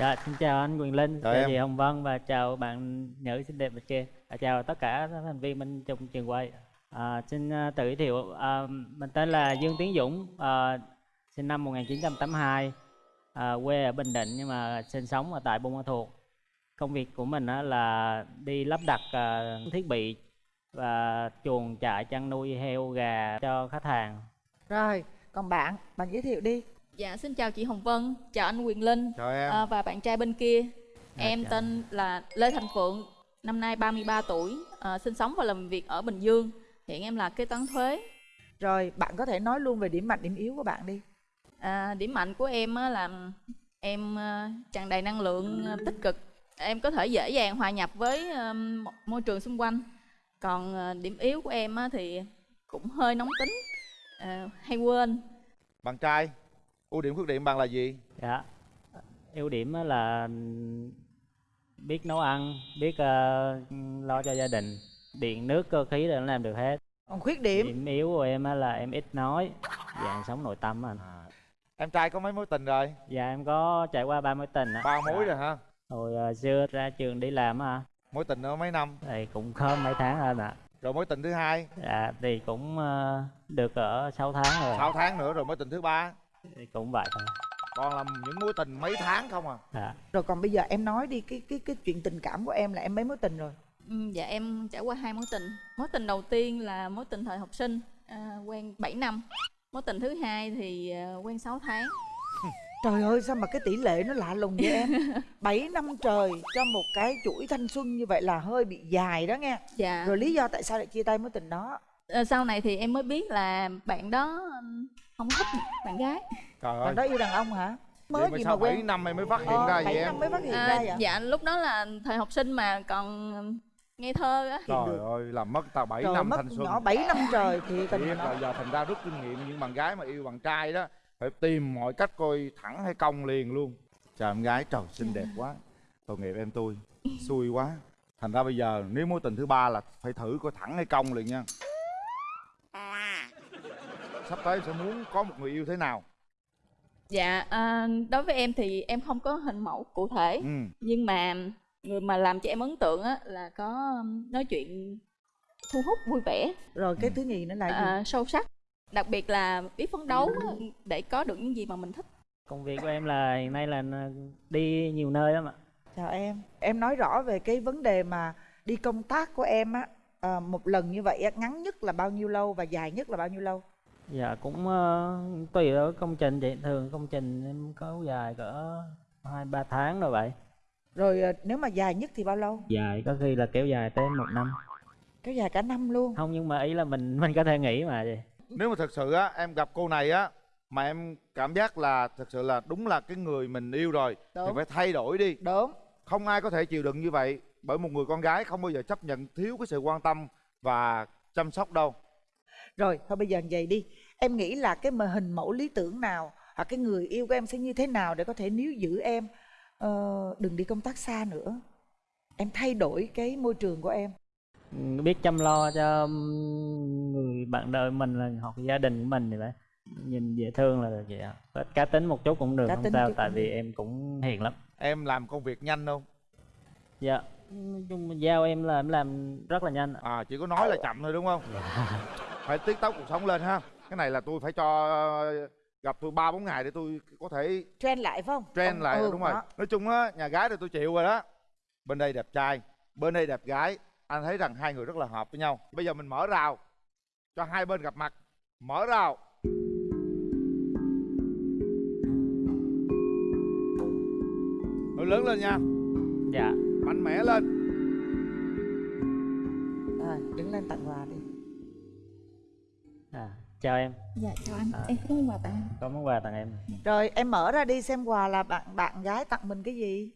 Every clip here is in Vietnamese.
Dạ, xin chào anh Quyền Linh, Chào chị Hồng Vân và chào bạn nữ xinh đẹp bên kia. À, chào tất cả các thành viên bên trong trường quay. À, xin à, tự giới thiệu, à, mình tên là Dương Tiến Dũng, à, sinh năm 1982, à, quê ở Bình Định nhưng mà sinh sống ở tại Buôn Ma Thuột. Công việc của mình á, là đi lắp đặt à, thiết bị và chuồng trại chăn nuôi heo gà cho khách hàng. Rồi, còn bạn, bạn giới thiệu đi. Dạ, xin chào chị Hồng Vân, chào anh Quyền Linh chào em à, và bạn trai bên kia. Dạ, em chào. tên là Lê Thành Phượng, năm nay 33 tuổi, à, sinh sống và làm việc ở Bình Dương. Hiện em là kế toán thuế. Rồi, bạn có thể nói luôn về điểm mạnh, điểm yếu của bạn đi. À, điểm mạnh của em á là em à, tràn đầy năng lượng à, tích cực. Em có thể dễ dàng hòa nhập với à, môi trường xung quanh. Còn à, điểm yếu của em á thì cũng hơi nóng tính, à, hay quên. bạn trai ưu điểm khuyết điểm bạn là gì Dạ. Ưu điểm á là biết nấu ăn, biết ờ, lo cho gia đình, điện nước cơ khí là nó làm được hết. Còn khuyết điểm, Điểm yếu của em á là em ít nói, dạng sống nội tâm anh. em trai có mấy mối tình rồi Dạ em có trải qua ba mối tình á. ba mối rồi hả Hồi ờ, xưa ra trường đi làm á, mối tình nữa mấy năm thì cũng không mấy tháng anh ạ. rồi mối tình thứ hai Dạ thì cũng ờ, được ở 6 tháng rồi. 6 tháng nữa rồi mối tình thứ ba Thì cũng vậy. Thôi. còn là những mối tình mấy tháng không à? Dạ. rồi còn bây giờ em nói đi cái cái cái chuyện tình cảm của em là em mấy mối tình rồi. Ừ, dạ em trải qua hai mối tình. Mối tình đầu tiên là mối tình thời học sinh à, quen 7 năm. Mối tình thứ hai thì à, quen 6 tháng. Trời ơi sao mà cái tỷ lệ nó lạ lùng vậy em? 7 năm trời cho một cái chuỗi thanh xuân như vậy là hơi bị dài đó nghe. Dạ. Rồi lý do tại sao lại chia tay mối tình đó sau này thì em mới biết là bạn đó không thích bạn gái. Trời ơi. Bạn đó yêu đàn ông hả? Mới vậy mà gì mà sau 7 quen. năm em mới phát hiện Ờ, ra vậy bảy em? năm mới phát hiện à, ra vậy? dạ lúc đó là thời học sinh mà còn ngây thơ á. Trời ơi làm mất tao 7 Trời năm mất thanh xuân. nhỏ 7 năm trời thì tình là giờ thành ra rút kinh nghiệm những bạn gái mà yêu bạn trai đó phải tìm mọi cách coi thẳng hay cong liền luôn. Chào em gái trời xinh đẹp quá. Tội nghiệp em tôi xui quá. Thành ra bây giờ nếu mối tình thứ ba là phải thử coi thẳng hay cong liền nha sắp tới sẽ muốn có một người yêu thế nào? Dạ à, đối với em thì em không có hình mẫu cụ thể. Ừ. Nhưng mà người mà làm cho em ấn tượng á là có ừm, nói chuyện thu hút vui vẻ. Rồi cái thứ nhì nữa là gì? à, sâu sắc. Đặc biệt là biết phấn đấu để có được những gì mà mình thích. Công việc của em là hiện nay là đi nhiều nơi lắm ạ. Chào em. Em nói rõ về cái vấn đề mà đi công tác của em á à, Một lần như vậy á, ngắn nhất là bao nhiêu lâu và dài nhất là bao nhiêu lâu? Dạ cũng ờ, tùy ở công trình chị thường công trình em có dài cỡ hai ba tháng rồi vậy. Rồi à, nếu mà dài nhất thì bao lâu? dài có khi là kéo dài tới một năm. Kéo dài cả năm luôn? Không nhưng mà ý là mình mình có thể nghỉ mà chị. Nếu mà thật sự á em gặp cô này á mà em cảm giác là thật sự là đúng là cái người mình yêu rồi thì Đúng. phải thay đổi đi. Đúng. Không ai có thể chịu đựng như vậy bởi một người con gái không bao giờ chấp nhận thiếu cái sự quan tâm và chăm sóc đâu Rồi thôi bây giờ vậy đi. Em nghĩ là cái mà hình mẫu lý tưởng nào Hoặc cái người yêu của em sẽ như thế nào Để có thể níu giữ em? Ờ, Đừng đi công tác xa nữa. Em thay đổi cái môi trường của em. Biết chăm lo cho người bạn đời mình là hoặc gia đình của mình thì phải nhìn dễ thương là được vậy ạ. Cá tính một chút cũng được Cá không sao tại vì em cũng hiền lắm. Em làm công việc nhanh không? Dạ. Nói chung giao em là em làm rất là nhanh à chỉ có nói là chậm thôi đúng không phải tiết tấu cuộc sống lên ha. Cái này là tôi phải cho gặp tôi ba bốn ngày để tôi có thể Trend lại phải không? trend Ông- lại ừ, đúng rồi. đó. nói chung á nhà gái thì tôi chịu rồi đó. Bên đây đẹp trai bên đây đẹp gái. Anh thấy rằng hai người rất là hợp với nhau. Bây giờ mình mở rào cho hai bên gặp mặt. Mở rào. Nói lớn lên nha. Dạ. Mạnh mẽ lên. Rồi đứng lên tặng quà đi à, chào em. Dạ chào anh. À. em có món quà tặng anh. có món quà tặng em. Rồi em mở ra đi xem quà là bạn bạn gái tặng mình cái gì.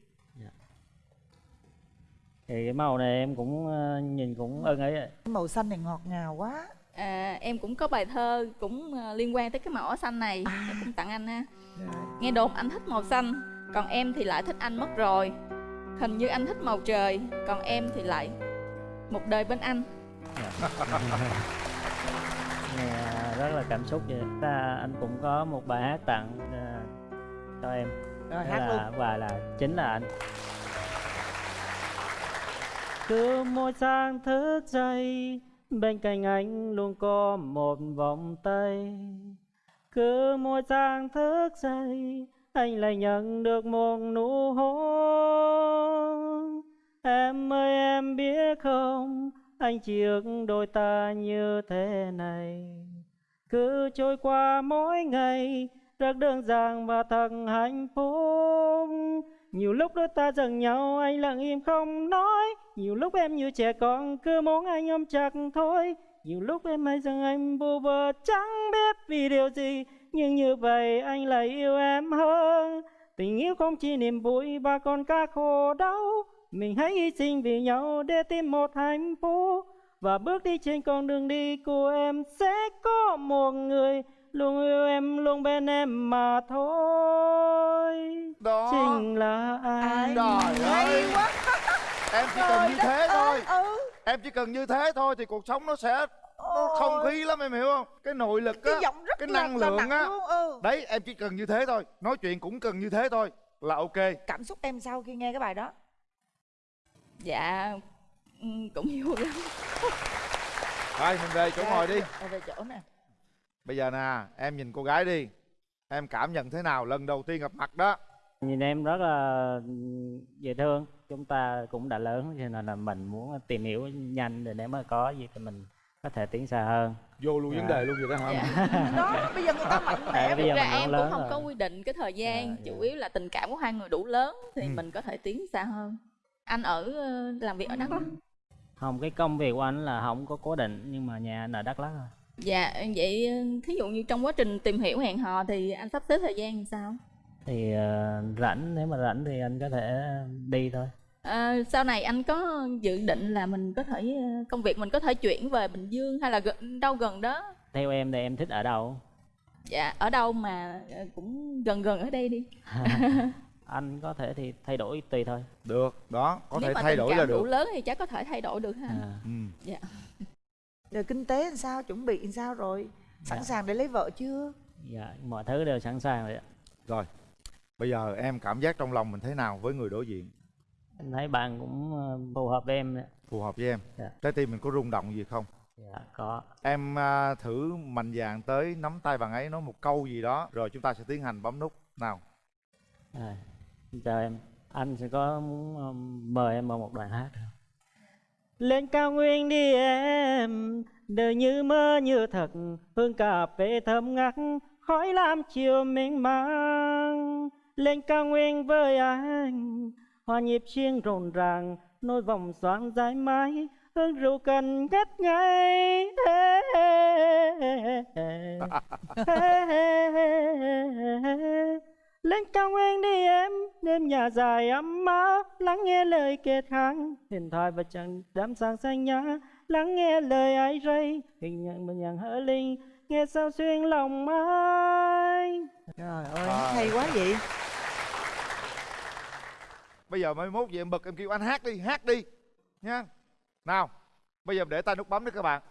Thì cái màu này em cũng ờ, nhìn cũng ưng ấy. Màu xanh này ngọt ngào quá. À, em cũng có bài thơ cũng ờ, liên quan tới cái màu áo xanh này. À. em cũng tặng anh ha. Rồi. nghe đồn anh thích màu xanh còn em thì lại thích anh mất rồi. Hình như anh thích màu trời còn em thì lại một đời bên anh nghe rất là cảm xúc vậy. Ta anh cũng có một bài hát tặng ờ, cho em. Rồi hát luôn. là và là chính là anh. Cứ mỗi sáng thức dậy bên cạnh anh luôn có một vòng tay. Cứ mỗi sáng thức dậy anh lại nhận được một nụ hôn. Em ơi em biết không anh chỉ ước đôi ta như thế này. Cứ trôi qua mỗi ngày, rất đơn giản và thật hạnh phúc. Nhiều lúc đôi ta giận nhau, anh lặng im không nói. Nhiều lúc em như trẻ con, cứ muốn anh ôm chặt thôi. Nhiều lúc em hay rằng anh bù bờ chẳng biết vì điều gì. Nhưng như vậy, anh lại yêu em hơn. Tình yêu không chỉ niềm vui và còn cả khổ đau mình hãy hy sinh vì nhau để tìm một hạnh phúc. Và bước đi trên con đường đi của em sẽ có một người luôn yêu em luôn bên em mà thôi. Đó. Chính là anh. Trời ơi. quá. Em chỉ cần như thế đất thôi. ơi, ừ em chỉ cần như thế thôi thì cuộc sống nó sẽ nó không khí lắm em hiểu không? Cái nội lực cái á giọng rất cái là, năng là lượng nặng á. luôn ừ. Đấy em chỉ cần như thế thôi. Nói chuyện cũng cần như thế thôi. Là ok. Cảm xúc em sau khi nghe cái bài đó dạ ừ, cũng vui lắm thôi mình về chỗ ngồi đi Ờ, về chỗ nè bây giờ nè em nhìn cô gái đi em cảm nhận thế nào lần đầu tiên gặp mặt đó nhìn em rất là dễ thương chúng ta cũng đã lớn cho nên là mình muốn tìm hiểu nhanh để nếu mà có gì thì mình có thể tiến xa hơn vô luôn vấn Dạ. đề luôn vậy đó hả dạ. đó bây giờ người ta mạnh mẽ Tại bây giờ ra em cũng không rồi. có quy định cái thời gian Dạ, chủ dạ. yếu là tình cảm của hai người đủ lớn thì Ừ. mình có thể tiến xa hơn anh ở ờ, làm việc ở đắk lắk không cái công việc của anh là không có cố định nhưng mà nhà anh ở đắk lắk rồi dạ vậy ờ, thí dụ như trong quá trình tìm hiểu hẹn hò thì anh sắp xếp thời gian làm sao? Thì ờ, rảnh nếu mà rảnh thì anh có thể đi thôi. Ờ, sau này anh có dự định là mình có thể công việc mình có thể chuyển về Bình Dương hay là gần, đâu gần đó? Theo em thì em thích ở đâu? Dạ ở đâu mà cũng gần gần ở đây đi anh có thể thì thay đổi tùy thôi được đó có nếu thể mà thay tình đổi cảm là đủ được. lớn thì chắc có thể thay đổi được ha. À. ừ. dạ. Rồi kinh tế làm sao chuẩn bị làm sao rồi? Sẵn Dạ. sàng để lấy vợ chưa? Dạ mọi thứ đều sẵn sàng rồi ạ. Rồi bây giờ em cảm giác trong lòng mình thế nào với người đối diện? Anh thấy bạn cũng ờ, phù hợp với em đấy. phù hợp với em. Dạ. trái tim mình có rung động gì không? Dạ có. Em à, thử mạnh dạn tới nắm tay bạn ấy nói một câu gì đó rồi chúng ta sẽ tiến hành bấm nút. Nào. À, chào em anh sẽ có muốn mời em vào một đoạn hát không? lên cao nguyên đi em đời như mơ như thật hương cà phê thơm ngát khói lam chiều mênh mang lên cao nguyên với anh hòa nhịp chiêng rộn ràng nôi vòng xoan dài mãi hương rượu cần ngất ngây lên cao nguyên đi em đêm nhà dài ấm áp lắng nghe lời kết kháng điện thoại và chẳng đám sáng xanh nhã lắng nghe lời ai rây hình nhận mình nhận hỡi linh nghe sao xuyên lòng ai. Trời ơi Rồi. hay quá vậy. Bây giờ mai mốt về em bực em kêu anh hát đi hát đi nha. Nào bây giờ để tay nút bấm đi các bạn.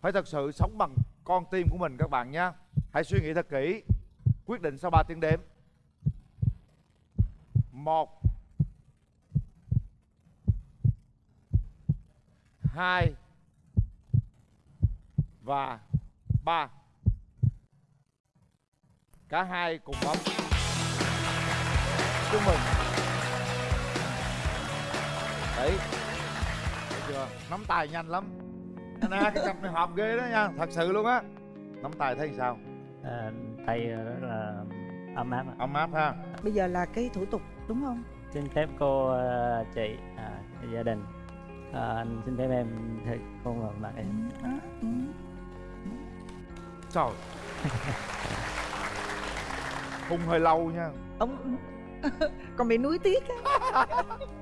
Phải thật sự sống bằng con tim của mình các bạn nha hãy suy nghĩ thật kỹ. Quyết định sau 3 tiếng đếm. Một. Hai. Và 3 cả hai cùng bấm. Chúc mừng. Đấy. Thấy chưa? Nắm tay nhanh lắm. Nè cái cặp này hợp ghê đó nha. Thật sự luôn á. Nắm tay thấy sao? À, tay rất là ấm áp ạ. ấm áp ha. Bây giờ là cái thủ tục đúng không? Xin phép cô ờ, chị à, gia đình. À, anh xin phép em thì hôn vào mặt em trời. Hung hơi lâu nha. Ông còn bị nuối tiếc á